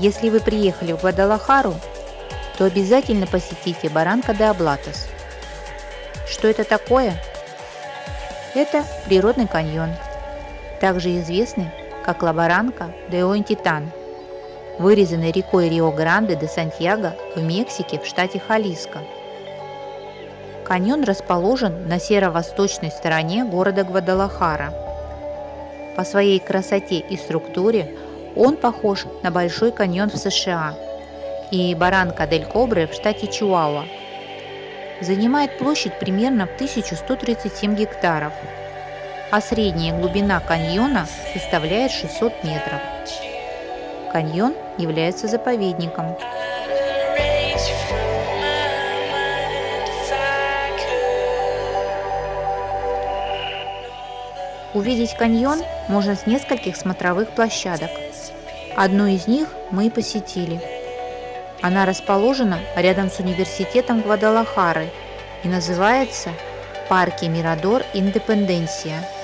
Если вы приехали в Гвадалахару, то обязательно посетите Баранка де Аблатос. Что это такое? Это природный каньон, также известный как Лабаранка де Оинтитан, вырезанный рекой Рио-Гранде де Сантьяго в Мексике в штате Халиско. Каньон расположен на северо-восточной стороне города Гвадалахара. По своей красоте и структуре он похож на Большой каньон в США и Баранка дель Кобре в штате Чуауа. Занимает площадь примерно в 1137 гектаров, а средняя глубина каньона составляет 600 метров. Каньон является заповедником. Увидеть каньон можно с нескольких смотровых площадок. Одну из них мы и посетили. Она расположена рядом с университетом Гвадалахары и называется Парки Мирадор Индепенденсия –